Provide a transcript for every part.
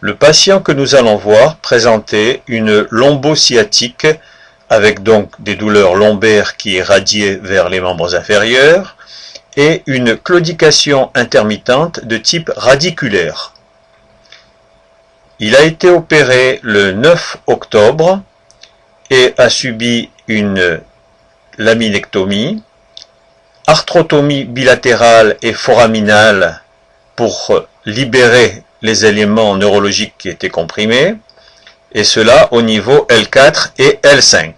Le patient que nous allons voir présentait une lombosciatique avec donc des douleurs lombaires qui irradiaient vers les membres inférieurs et une claudication intermittente de type radiculaire. Il a été opéré le 9 octobre et a subi une laminectomie, arthrotomie bilatérale et foraminale pour libérer les éléments neurologiques qui étaient comprimés, et cela au niveau L4 et L5.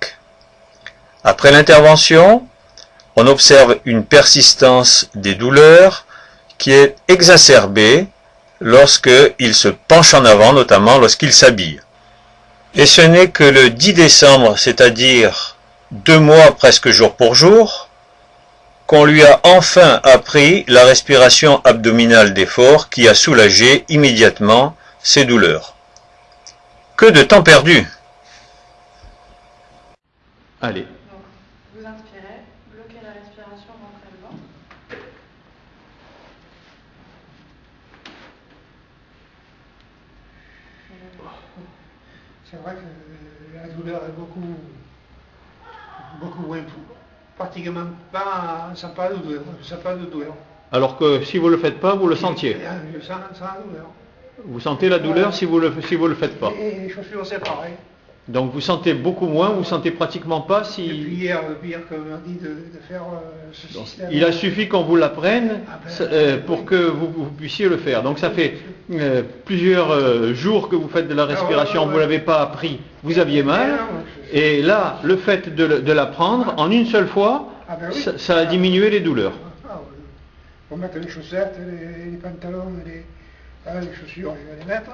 Après l'intervention, on observe une persistance des douleurs qui est exacerbée lorsqu'il se penche en avant, notamment lorsqu'il s'habille. Et ce n'est que le 10 décembre, c'est-à-dire deux mois presque jour pour jour, qu'on lui a enfin appris la respiration abdominale d'effort qui a soulagé immédiatement ses douleurs. Que de temps perdu Allez. Donc, vous inspirez, bloquez la respiration, rentrez le ventre. C'est vrai que la douleur est beaucoup, beaucoup moins. Pratiquement pas, ça pas de douleur. Ça pas de douleur. Alors que si vous ne le faites pas, vous le sentiez. Je sens, sens la douleur. Vous sentez la douleur si vous le, si vous le faites pas. Et les chaussures, c'est pareil. Donc vous sentez beaucoup moins, vous sentez pratiquement pas Depuis si... hier, depuis hier qu'on m'a dit de, de faire euh, ce Donc, système. il a suffi qu'on vous l'apprenne Ah ben, euh, pour que vous, vous puissiez le faire. Donc ça fait euh, plusieurs euh, jours que vous faites de la respiration, Ah ouais, ouais, vous l'avez pas appris, vous aviez mal. Ah, Et là, le fait de, de l'apprendre en une seule fois, Ah ben oui. ça, ça a diminué les douleurs. Ah, oui. Faut mettre les chaussettes, les, les pantalons, les, ah, les chaussures, je vais les mettre.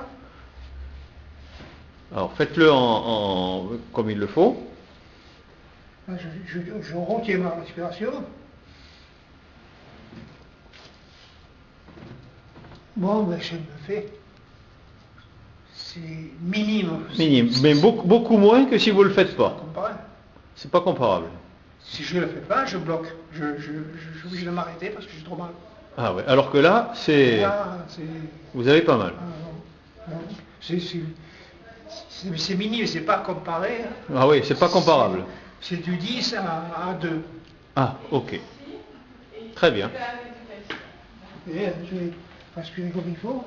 Alors faites-le en, en- comme il le faut. Ah, Je, je, je retiens ma respiration. Bon, ben, ça me fait. C'est minime. Minime, mais beaucoup, beaucoup moins que si vous le faites pas. C'est pas comparable. Si je ne le fais pas, je bloque. Je, je, je, je suis obligé de m'arrêter parce que j'ai trop mal. Ah ouais. Alors que là, c'est, vous avez pas mal. ah. C'est- minime, c'est pas comparé. hein. Ah oui, c'est pas comparable. C'est du 10 à, à 2. Ah, ok. Très bien. Et euh, je vais comme il faut.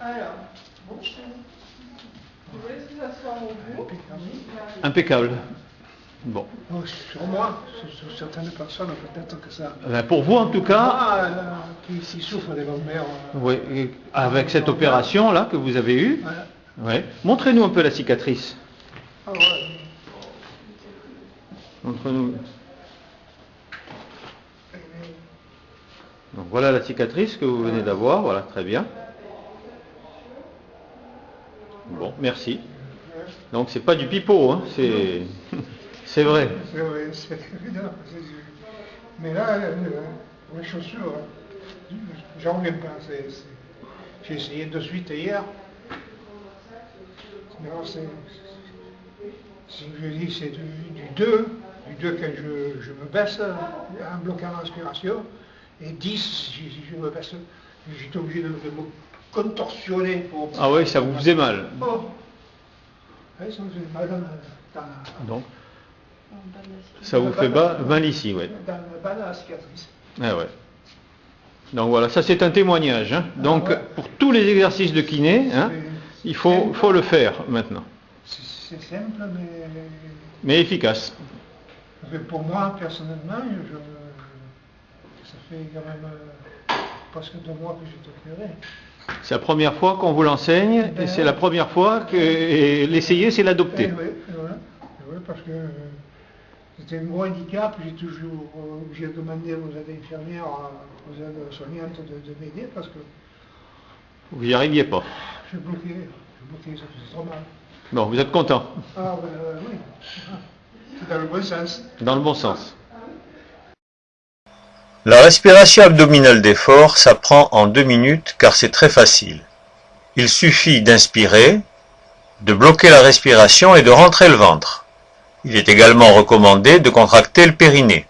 Alors, bon, vous voulez que ça soit au bout Impeccable. Bon. Sur moi, sur, sur certaines personnes, peut-être que ça. Ben, pour vous en tout cas, Ah, qui, qui souffrent des lombaires. euh, oui, et avec cette opération là que vous avez eue, voilà. ouais. montrez-nous un peu la cicatrice. Ah, ouais. Montrez-nous. Donc voilà la cicatrice que vous venez d'avoir, voilà, très bien. Bon, merci. Donc c'est pas du pipeau, hein, c'est c'est vrai. C'est vrai, c'est évident. c'est- Mais là, euh, les chaussures, euh, j'en reviens pas. J'ai essayé de suite hier. C'est. Si je dis c'est du, du 2, du 2 quand je, je me baisse euh, en bloquant la respiration, et 10 si, je me baisse, j'étais obligé de, de me contorsionner pour. Ah oui, ça vous faisait mal. Oh. Ouais, ça me faisait mal dans, dans- Donc ça vous fait bas, mal ici, ouais. dans le bas de la cicatrice. Ah ouais. Donc voilà, ça c'est un témoignage. hein. Donc ouais. pour tous les exercices de kiné, hein, il faut, faut le faire maintenant. C'est simple, mais, Mais efficace. mais pour moi, personnellement, je, ça fait quand même euh, presque deux mois que j'ai opéré. C'est la première fois qu'on vous l'enseigne et c'est la première fois que l'essayer c'est l'adopter. oui, voilà. Oui, parce que euh, c'était un gros handicap, j'ai toujours euh, obligé de demander aux aides infirmières, euh, aux aides soignantes de, de m'aider parce que Vous n'y arriviez pas. je bloquais, je bloquais, ça faisait trop mal. Bon, vous êtes content. Ah ben euh, oui, c'est dans le bon sens. Dans le bon sens. La respiration abdominale d'effort s'apprend en deux minutes car c'est très facile. Il suffit d'inspirer, de bloquer la respiration et de rentrer le ventre. Il est également recommandé de contracter le périnée.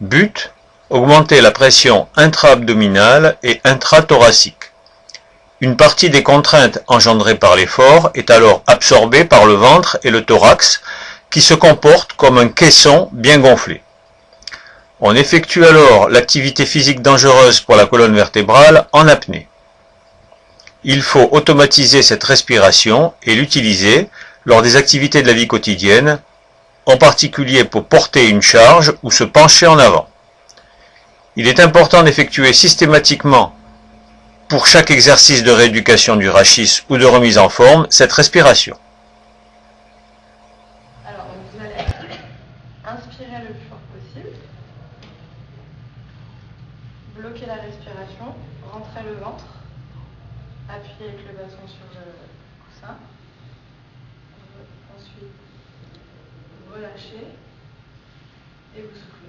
But, augmenter la pression intra-abdominale et intrathoracique. Une partie des contraintes engendrées par l'effort est alors absorbée par le ventre et le thorax qui se comportent comme un caisson bien gonflé. On effectue alors l'activité physique dangereuse pour la colonne vertébrale en apnée. Il faut automatiser cette respiration et l'utiliser lors des activités de la vie quotidienne, en particulier pour porter une charge ou se pencher en avant. Il est important d'effectuer systématiquement pour chaque exercice de rééducation du rachis ou de remise en forme cette respiration. Alors, vous allez inspirer le plus fort possible, bloquer la respiration, rentrer le ventre, appuyer avec le bâton sur le coussin, ensuite relâcher et vous soufflez.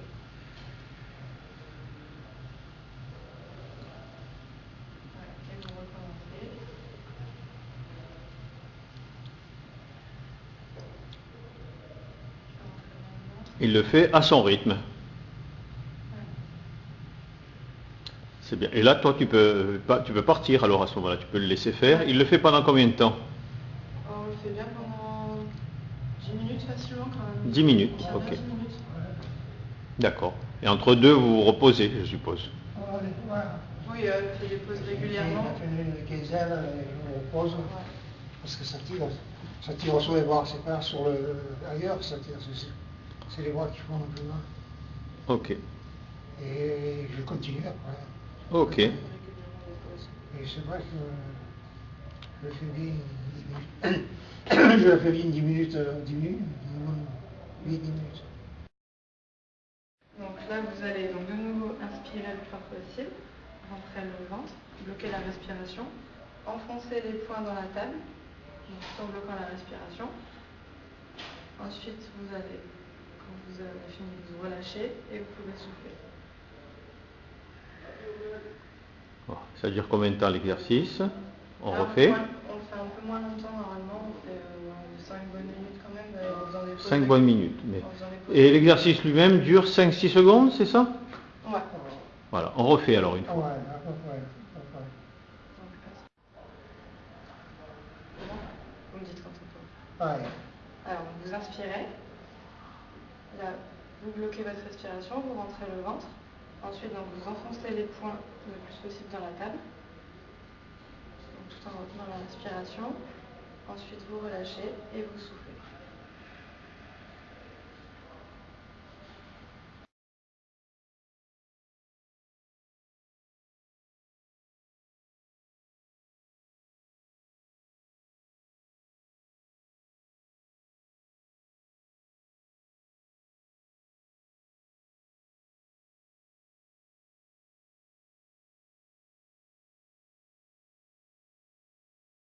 Il le fait à son rythme. C'est bien. Et là, toi, tu peux, pas- tu peux partir alors à ce moment-là. Tu peux le laisser faire. Il le fait pendant combien de temps? On le fait bien pendant 10 minutes facilement quand même. 10 minutes, Bien, ok. 10 minutes. D'accord. Et entre deux, vous vous reposez, je suppose. Oui, euh, on fait des pauses régulièrement. Quinzaine, et on repose. Parce que ça tire, ça tire sur les bras, c'est pas sur le ailleurs que ça tire, c'est- c'est les bras qui font un peu mal. Ok. Et je continue après. Ok. Et c'est vrai que je le fais bien 10 minutes. je fais bien 10 minutes, euh, 10 minutes, minimum 8 minutes. Donc là, vous allez donc de nouveau inspirer le plus fort possible, rentrer le ventre, bloquer la respiration, enfoncer les poings dans la table, donc tout en bloquant la respiration. Ensuite, vous allez, quand vous avez fini, vous relâchez et vous pouvez souffler. Bon, Ça dure combien de temps l'exercice? On Alors, refait? moins- On le fait un peu moins longtemps normalement, on fait 5 bonnes minutes quand même, euh, en faisant des pauses 5 bonnes minutes. mais- Et l'exercice lui-même dure 5-6 secondes, c'est ça? Ouais. Voilà, on refait alors une Ah fois. ouais, Vous me dites quand on peut. Alors, vous inspirez. Là, vous bloquez votre respiration, vous rentrez le ventre. Ensuite, vous enfoncez les poings le plus possible dans la table. Tout en retenant la respiration. Ensuite, vous relâchez et vous soufflez.